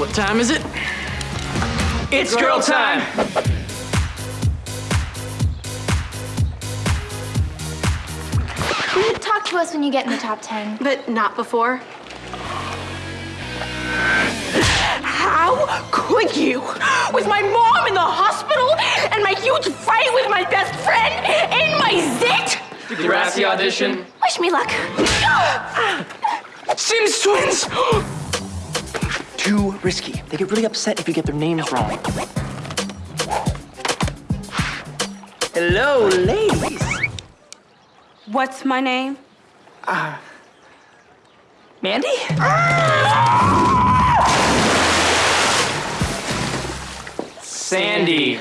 What time is it? It's girl time! Talk to us when you get in the top 10. But not before. How could you? With my mom in the hospital and my huge fight with my best friend in my zit? Did you pass the audition? Wish me luck. Sims twins! Too risky. They get really upset if you get their names wrong. Hello, ladies. What's my name? Ah, Mandy? Sandy.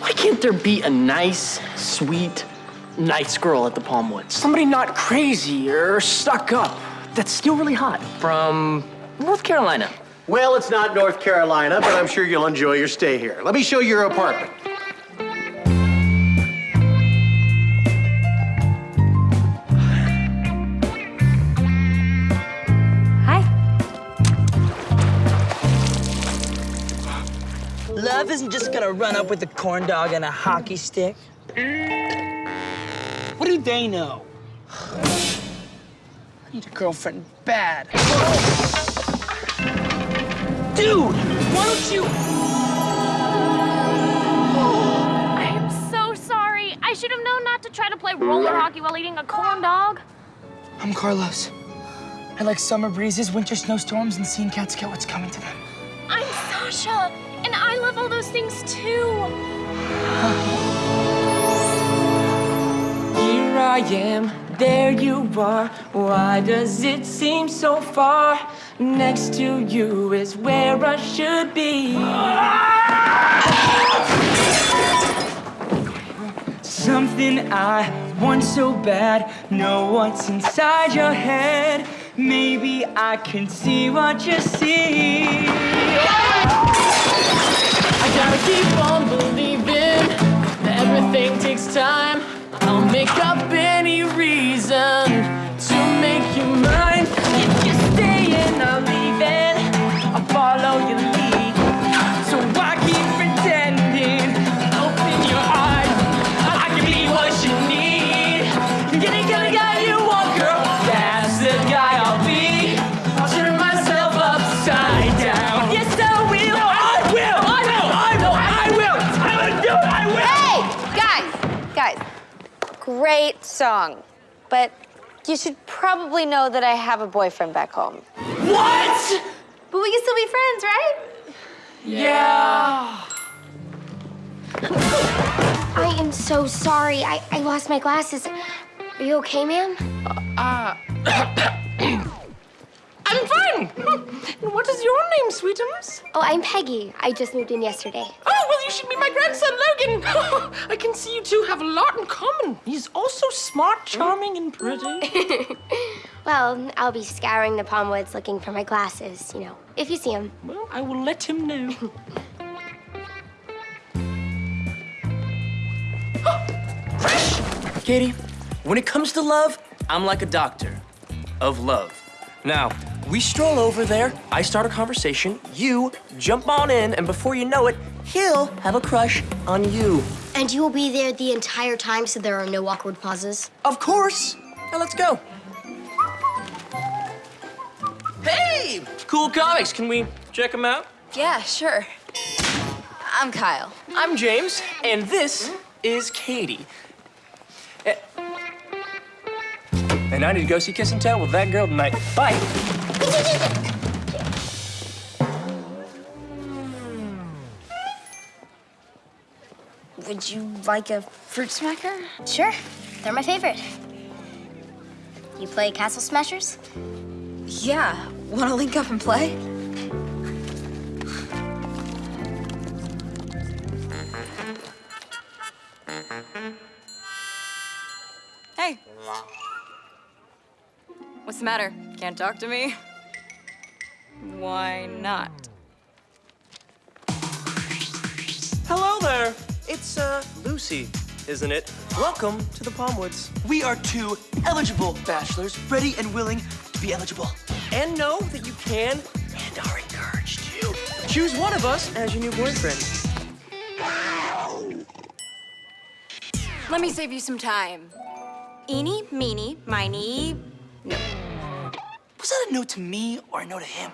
Why can't there be a nice, sweet, nice girl at the Palmwoods? Somebody not crazy or stuck up that's still really hot from North Carolina. Well, it's not North Carolina, but I'm sure you'll enjoy your stay here. Let me show you your apartment. Hi. Love isn't just gonna run up with a corn dog and a hockey stick. What do they know? I need a girlfriend bad. Dude, why don't you? I am so sorry. I should have known not to try to play roller hockey while eating a corn dog. I'm Carlos. I like summer breezes, winter snowstorms, and seeing cats get what's coming to them. I'm Sasha, and I love all those things too. Here I am, there you are. Why does it seem so far? Next to you is where I should be. Something I want so bad. Know what's inside your head. Maybe I can see what you see. I gotta keep on believing that everything takes time. I'll make up any reason to make you mine. If you stay and I'm leaving, I'll follow your lead. So I keep pretending, open your eyes. I can be what you need. It, get the guy you want, girl. That's the guy I'll be. I'll turn myself upside down. Yes, I will. I will. I will. I will. I will. I'm gonna do it. I will. Hey, guys, guys, great song, but you should probably know that I have a boyfriend back home. What? But we can still be friends, right? Yeah. I am so sorry. I, I lost my glasses. Are you okay, ma'am? Fine. And what is your name, Sweetums? Oh, I'm Peggy. I just moved in yesterday. Oh, well, you should meet my grandson, Logan. I can see you two have a lot in common. He's also smart, charming, and pretty. Well, I'll be scouring the Palmwoods looking for my glasses, you know, if you see him. well, I will let him know. Katie, when it comes to love, I'm like a doctor of love. Now, we stroll over there, I start a conversation, you jump on in, and before you know it, he'll have a crush on you. And you will be there the entire time so there are no awkward pauses? Of course. Now let's go. Hey, cool comics. Can we check them out? Yeah, sure. I'm Kyle. I'm James, and this is Katie. Eh, And I need to go see Kiss and Tell with that girl tonight. Bye. Would you like a fruit smacker? Sure. They're my favorite. You play Castle Smashers? Yeah. Want to link up and play? Hey. What's the matter? Can't talk to me? Why not? Hello there. It's, uh, Lucy, isn't it? Welcome to the Palmwoods. We are two eligible bachelors, ready and willing to be eligible. and know that you can and are encouraged to choose one of us as your new boyfriend. Let me save you some time. Eeny, meeny, miny, no. Was that a no to me or a no to him?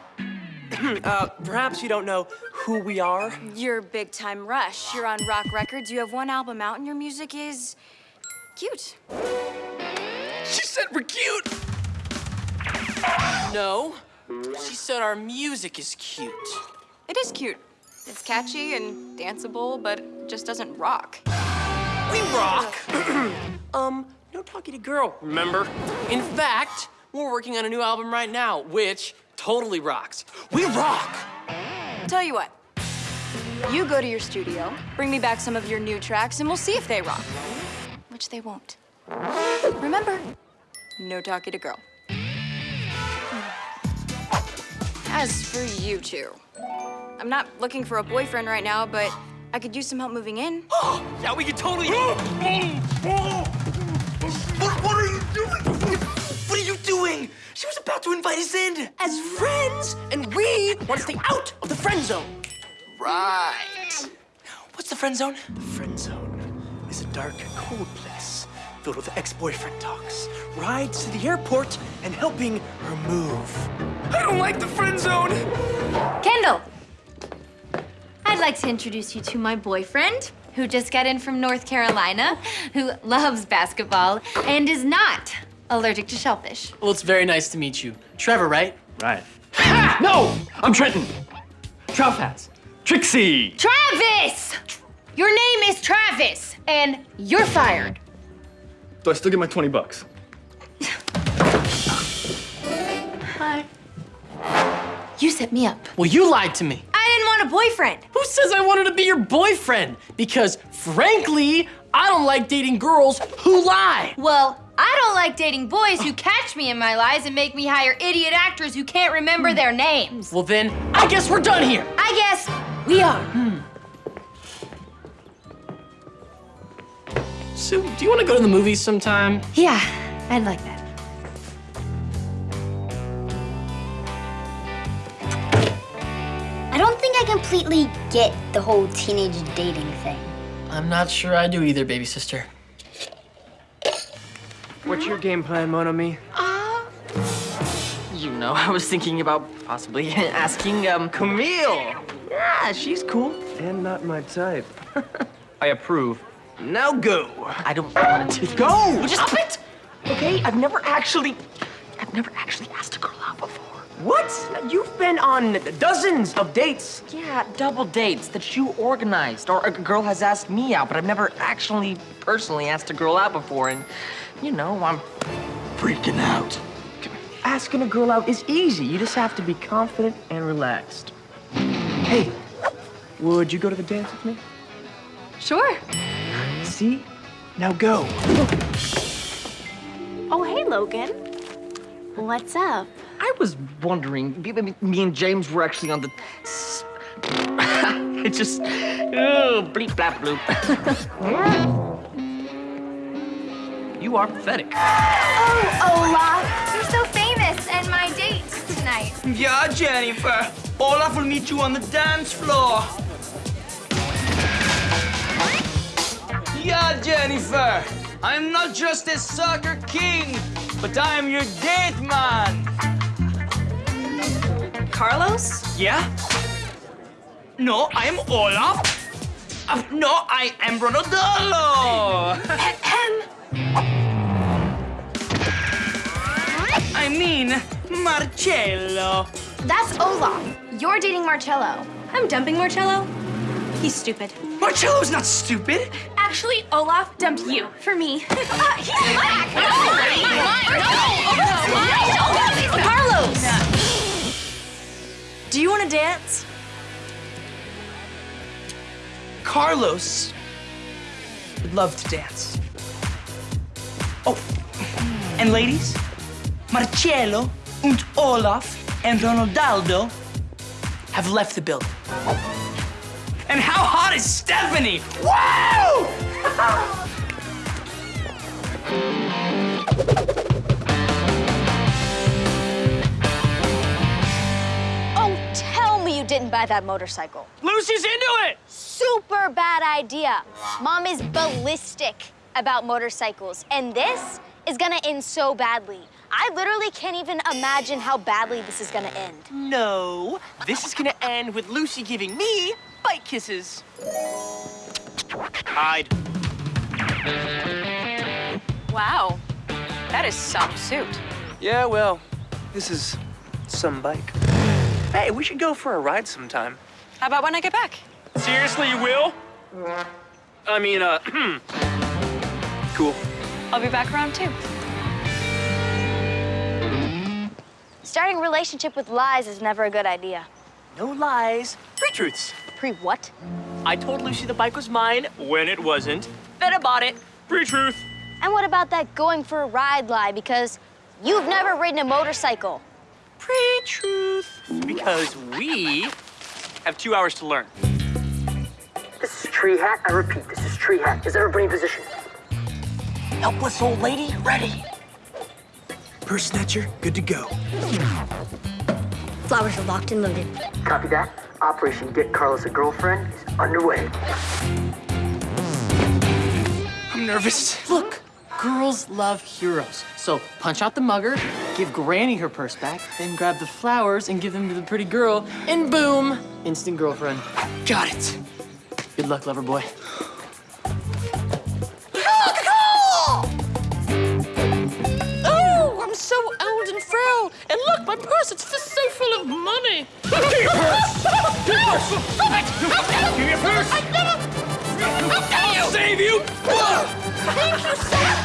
Uh, perhaps you don't know who we are. You're big time rush. You're on Rocque Records. You have one album out, and your music is cute. She said we're cute. No, she said our music is cute. It is cute. It's catchy and danceable, but it just doesn't rock. We rock. um, no talking to girl, remember? In fact, we're working on a new album right now, which totally rocks. We rock! Tell you what. You go to your studio, bring me back some of your new tracks, and we'll see if they rock. Which they won't. Remember, no talking to girl. As for you two, I'm not looking for a boyfriend right now, but I could use some help moving in. Oh! Yeah, we could totally. about to invite us in. As friends, and we want to stay out of the friend zone. Right. What's the friend zone? The friend zone is a dark, cold place filled with ex-boyfriend talks, rides to the airport, and helping her move. I don't like the friend zone. Kendall! I'd like to introduce you to my boyfriend, who just got in from North Carolina, who loves basketball and is not allergic to shellfish. Well, it's very nice to meet you. Trevor, right? Right. No! I'm Trenton. Trout Fats. Trixie. Travis! Your name is Travis, and you're fired. Do I still get my 20 bucks? Hi. You set me up. Well, you lied to me. I didn't want a boyfriend. Who says I wanted to be your boyfriend? Because, frankly, I don't like dating girls who lie. Well, I don't like dating boys who catch me in my lies and make me hire idiot actors who can't remember their names. Well, then, I guess we're done here. I guess we are. Hmm. Sue, do you want to go to the movies sometime? Yeah, I'd like that. I don't think I completely get the whole teenage dating thing. I'm not sure I do either, baby sister. What's your game plan, Mon ami? You know, I was thinking about possibly asking, um, Camille. Yeah, she's cool. And not my type. I approve. Now go. I don't want to. Go! Just Stop it! Okay, I've never actually, I've never actually asked a girl. What? You've been on dozens of dates. Yeah, double dates that you organized, or a girl has asked me out, but I've never actually personally asked a girl out before, and you know, I'm freaking out. Asking a girl out is easy. You just have to be confident and relaxed. Hey, would you go to the dance with me? Sure. See? Now go. Oh, hey, Logan. What's up? I was wondering, me- me me and James were actually on the. s- it just. Oh, bleep, blap, bloop. you are pathetic. Oh, Olaf, you're so famous, and my date tonight. Yeah, Jennifer. Olaf will meet you on the dance floor. Yeah, Jennifer. I'm not just a soccer king, but I am your date man. Carlos? Yeah? No, I am Olaf. Uh, no, I am Ronaldinho. I mean, Marcello. That's Olaf. You're dating Marcello. I'm dumping Marcello. He's stupid. Marcello's not stupid. Actually, Olaf dumped you for me. Uh, he's mine. No, mine. Mine. No. No. Carlos. Do you want to dance? Carlos would love to dance. Oh, and ladies, Marcello and Olaf and Ronaldo have left the building. And how hot is Stephanie? Wow! didn't buy that motorcycle. Lucy's into it! Super bad idea. Mom is ballistic about motorcycles, and this is gonna end so badly. I literally can't even imagine how badly this is gonna end. No, this is gonna end with Lucy giving me bite kisses. Hide. Wow, that is some suit. Yeah, well, this is some bike. Hey, we should go for a ride sometime. How about when I get back? Seriously, you will? I mean, uh, cool. I'll be back around too. Starting a relationship with lies is never a good idea. No lies, pre-truths. Pre what? I told Lucy the bike was mine when it wasn't. Then I bought it. Pre-truth. And what about that going for a ride lie because you've never ridden a motorcycle? Pre-truth. Because we have two hours to learn. This is tree hat. I repeat, this is tree hat. Is everybody in position? Helpless old lady, ready. Purse snatcher, good to go. Flowers are locked and loaded. Copy that. Operation Get Carlos a Girlfriend is underway. I'm nervous. Look, girls love heroes. So punch out the mugger, give Granny her purse back, then grab the flowers and give them to the pretty girl, and boom, instant girlfriend. Got it. Good luck, lover boy. Oh, I'm so old and frail. And look, my purse, it's just so full of money. Give me your purse! Give me your purse! Stop it! Give me your purse! I never... How can you? Save you! Thank you, sir.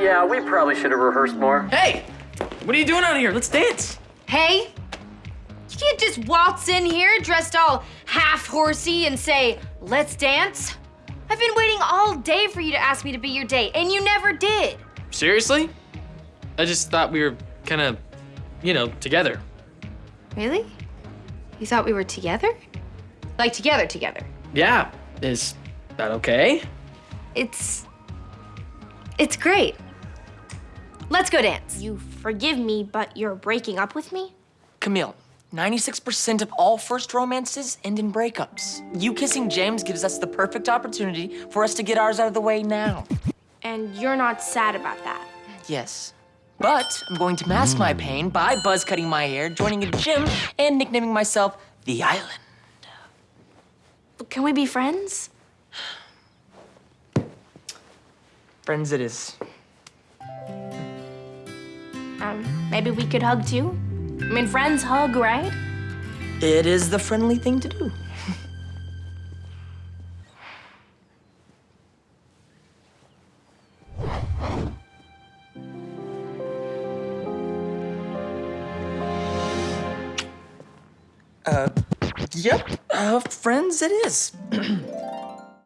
Yeah, we probably should have rehearsed more. Hey, what are you doing out here? Let's dance. Hey, you can't just waltz in here dressed all half horsey and say, let's dance. I've been waiting all day for you to ask me to be your date, and you never did. Seriously? I just thought we were kind of, you know, together. Really? You thought we were together? Like together, together. Yeah. Is that okay? It's. It's great. Let's go dance. You forgive me, but you're breaking up with me? Camille, 96% of all first romances end in breakups. You kissing James gives us the perfect opportunity for us to get ours out of the way now. And you're not sad about that. Yes. But I'm going to mask my pain by buzz cutting my hair, joining a gym, and nicknaming myself the Island. But can we be friends? Friends it is. Um, maybe we could hug too? I mean, friends hug, right? It is the friendly thing to do. Yep, uh, friends it is.